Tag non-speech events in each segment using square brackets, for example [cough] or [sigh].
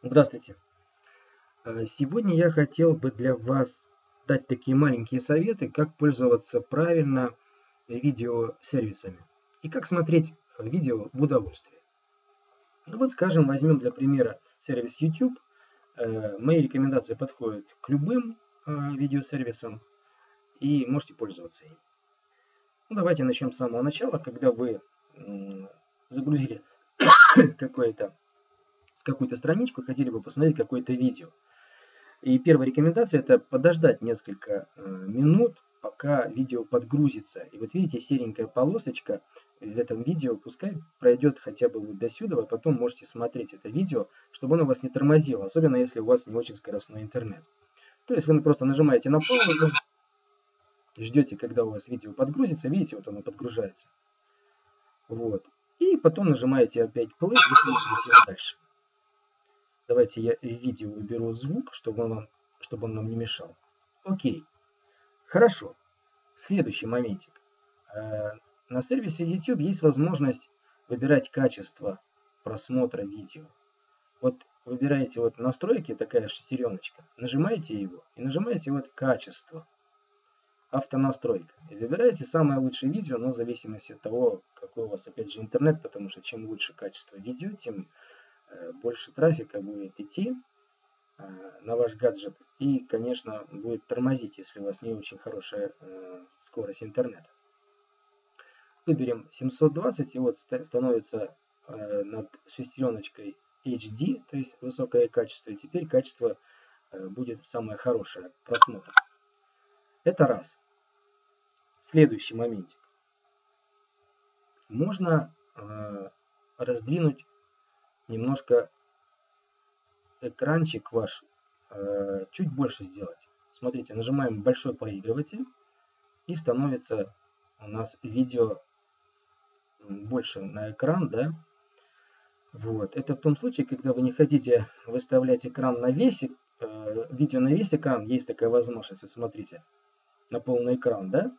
Здравствуйте. Э, сегодня я хотел бы для вас дать такие маленькие советы, как пользоваться правильно видеосервисами и как смотреть видео в удовольствие. Ну вот, скажем, возьмем для примера сервис YouTube. Э, мои рекомендации подходят к любым э, видеосервисам и можете пользоваться им. Ну, давайте начнем с самого начала, когда вы загрузили [coughs] какое-то какую-то страничку, хотели бы посмотреть какое-то видео. И первая рекомендация это подождать несколько э, минут, пока видео подгрузится. И вот видите, серенькая полосочка в этом видео, пускай пройдет хотя бы вот до сюда, а потом можете смотреть это видео, чтобы оно вас не тормозило, особенно если у вас не очень скоростной интернет. То есть вы просто нажимаете на паузу, ждете, когда у вас видео подгрузится, видите, вот оно подгружается. Вот. И потом нажимаете опять play и смотрите дальше. Давайте я видео уберу звук, чтобы он, чтобы он нам не мешал. Окей. Хорошо. Следующий моментик. Э, на сервисе YouTube есть возможность выбирать качество просмотра видео. Вот выбираете вот настройки, такая шестереночка, нажимаете его и нажимаете вот качество, автонастройка. И выбираете самое лучшее видео, но в зависимости от того, какой у вас опять же интернет, потому что чем лучше качество видео, тем больше трафика будет идти э, на ваш гаджет и, конечно, будет тормозить, если у вас не очень хорошая э, скорость интернета. Выберем 720 и вот становится над шестереночкой HD, то есть высокое качество, и теперь качество будет самое хорошее просмотр. Это раз. Следующий моментик. Можно раздвинуть немножко экранчик ваш э, чуть больше сделать. Смотрите, нажимаем большой проигрыватель и становится у нас видео больше на экран, да. Вот. Это в том случае, когда вы не хотите выставлять экран на весь, э, видео на весь экран, есть такая возможность, смотрите, на полный экран, да.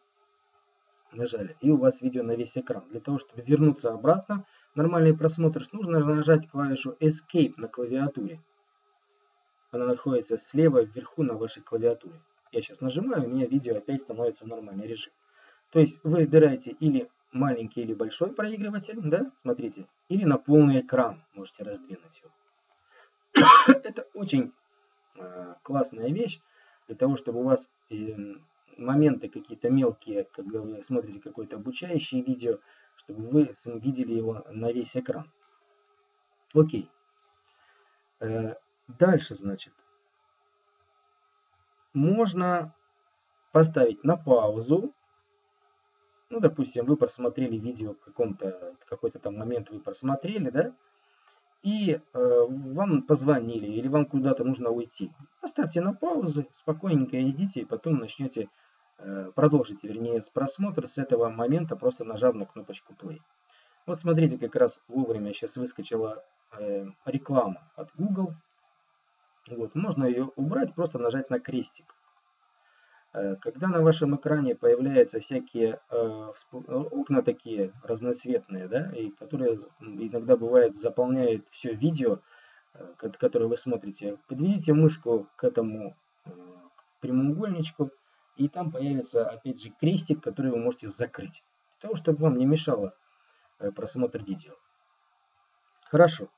Нажали, и у вас видео на весь экран. Для того, чтобы вернуться обратно, нормальный просмотр, нужно нажать клавишу Escape на клавиатуре. Она находится слева вверху на вашей клавиатуре. Я сейчас нажимаю, у меня видео опять становится в нормальный режим. То есть вы выбираете или маленький или большой проигрыватель, да, смотрите, или на полный экран можете раздвинуть его. [coughs] Это очень э, классная вещь для того, чтобы у вас э, моменты какие-то мелкие, когда вы смотрите какое-то обучающее видео, чтобы вы видели его на весь экран. Окей. Э, дальше, значит, можно поставить на паузу. Ну, допустим, вы просмотрели видео каком-то, какой-то там момент вы просмотрели, да? И э, вам позвонили или вам куда-то нужно уйти. Поставьте на паузу, спокойненько идите и потом начнете продолжите, вернее, с просмотра с этого момента, просто нажав на кнопочку play. Вот смотрите, как раз вовремя сейчас выскочила э, реклама от Google. Вот, можно ее убрать, просто нажать на крестик. Э, когда на вашем экране появляются всякие э, окна такие разноцветные, да, и которые иногда бывает заполняют все видео, э, которое вы смотрите, подведите мышку к этому э, прямоугольничку и там появится опять же крестик, который вы можете закрыть, для того, чтобы вам не мешало э, просмотр видео. Хорошо.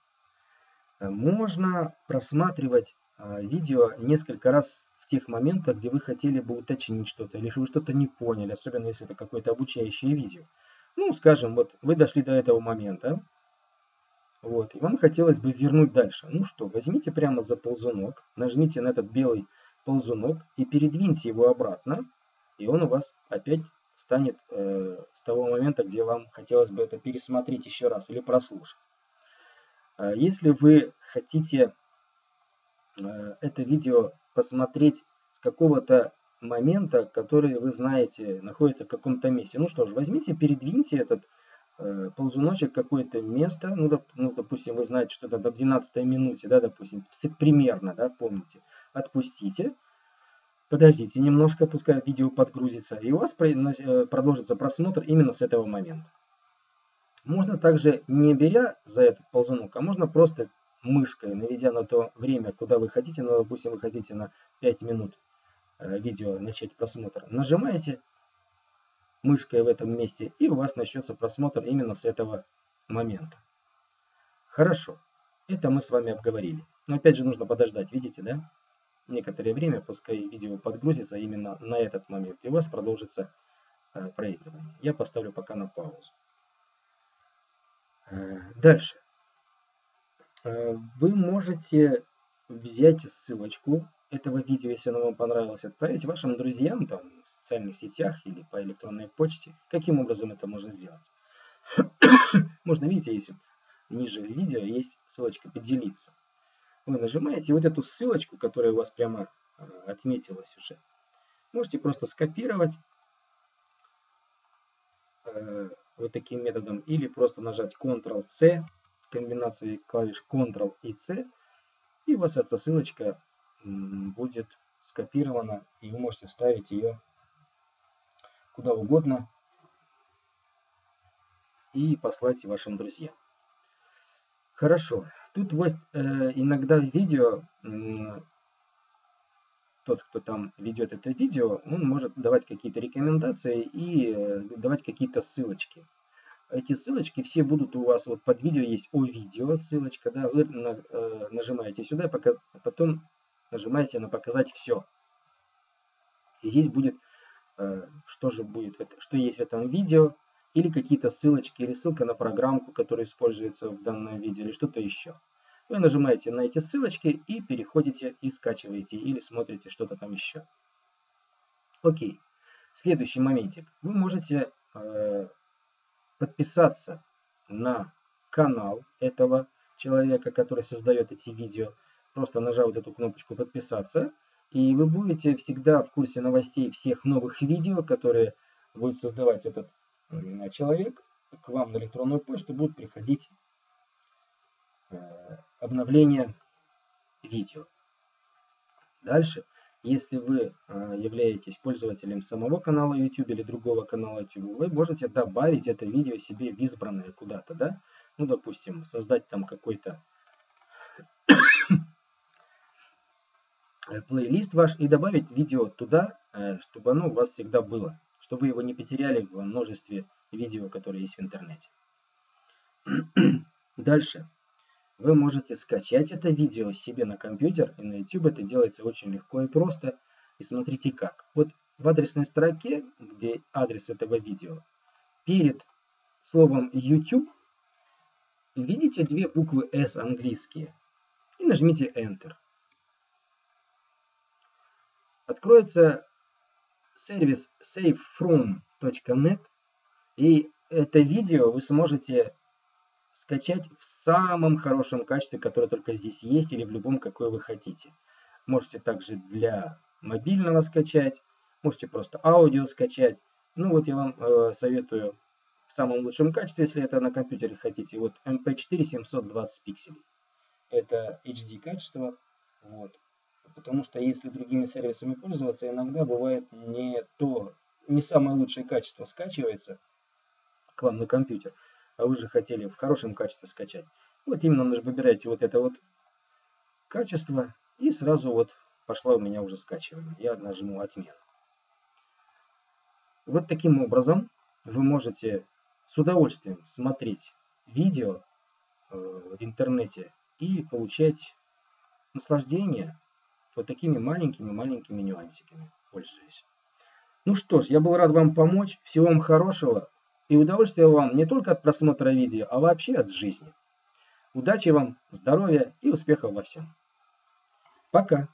Э, можно просматривать э, видео несколько раз в тех моментах, где вы хотели бы уточнить что-то, или вы что-то не поняли, особенно если это какое-то обучающее видео. Ну, скажем, вот вы дошли до этого момента, вот, и вам хотелось бы вернуть дальше. Ну что, возьмите прямо за ползунок, нажмите на этот белый ползунок и передвиньте его обратно, и он у вас опять станет э, с того момента, где вам хотелось бы это пересмотреть еще раз или прослушать. Э, если вы хотите э, это видео посмотреть с какого-то момента, который вы знаете находится в каком-то месте, ну что ж, возьмите, передвиньте этот ползуночек какое-то место, ну, доп, ну, допустим, вы знаете, что до 12 минуте, да, допустим, примерно, да, помните, отпустите, подождите немножко, пускай видео подгрузится, и у вас э, продолжится просмотр именно с этого момента. Можно также, не беря за этот ползунок, а можно просто мышкой, наведя на то время, куда вы хотите, ну, допустим, вы хотите на 5 минут э, видео начать просмотр, нажимаете мышкой в этом месте, и у вас начнется просмотр именно с этого момента. Хорошо, это мы с вами обговорили. Но опять же нужно подождать, видите, да? Некоторое время, пускай видео подгрузится именно на этот момент, и у вас продолжится э, проигрывание. Я поставлю пока на паузу. Э, дальше. Э, вы можете взять ссылочку этого видео, если оно вам понравилось, отправить вашим друзьям там, в социальных сетях или по электронной почте. Каким образом это можно сделать? [coughs] можно, видите, если ниже видео есть ссылочка «Поделиться». Вы нажимаете вот эту ссылочку, которая у вас прямо э, отметилась уже. Можете просто скопировать э, вот таким методом или просто нажать Ctrl-C комбинацией клавиш Ctrl и C, и у вас эта ссылочка будет скопирована, и вы можете вставить ее куда угодно и послать вашим друзьям. Хорошо. Тут вот э, иногда видео, э, тот, кто там ведет это видео, он может давать какие-то рекомендации и э, давать какие-то ссылочки эти ссылочки все будут у вас, вот под видео есть о видео ссылочка, да, вы на, э, нажимаете сюда, пока, потом нажимаете на показать все. И здесь будет, э, что же будет, что есть в этом видео, или какие-то ссылочки, или ссылка на программку, которая используется в данном видео, или что-то еще. Вы нажимаете на эти ссылочки и переходите и скачиваете, или смотрите что-то там еще. Окей. Следующий моментик. Вы можете э, подписаться на канал этого человека, который создает эти видео, просто нажав вот эту кнопочку «Подписаться», и вы будете всегда в курсе новостей всех новых видео, которые будет создавать этот человек. К вам на электронную почту будут приходить э, обновления видео. Дальше если вы а, являетесь пользователем самого канала YouTube или другого канала YouTube, вы можете добавить это видео себе в избранное куда-то, да? Ну, допустим, создать там какой-то плейлист ваш и добавить видео туда, э, чтобы оно у вас всегда было, чтобы вы его не потеряли в множестве видео, которые есть в интернете. [clears throat] Дальше. Вы можете скачать это видео себе на компьютер, и на YouTube это делается очень легко и просто. И смотрите как. Вот в адресной строке, где адрес этого видео, перед словом YouTube видите две буквы S английские. И нажмите Enter. Откроется сервис savefrom.net. И это видео вы сможете скачать в самом хорошем качестве, которое только здесь есть, или в любом, какое вы хотите. Можете также для мобильного скачать, можете просто аудио скачать. Ну вот я вам э, советую в самом лучшем качестве, если это на компьютере хотите. Вот MP4 720 пикселей. Это HD качество. Вот. Потому что если другими сервисами пользоваться, иногда бывает не то, не самое лучшее качество скачивается к вам на компьютер а вы же хотели в хорошем качестве скачать. Вот именно выбираете вот это вот качество, и сразу вот пошла у меня уже скачивание. Я нажму отмену. Вот таким образом вы можете с удовольствием смотреть видео э, в интернете и получать наслаждение вот такими маленькими-маленькими нюансиками, пользуясь. Ну что ж, я был рад вам помочь. Всего вам хорошего. И удовольствия вам не только от просмотра видео, а вообще от жизни. Удачи вам, здоровья и успехов во всем. Пока!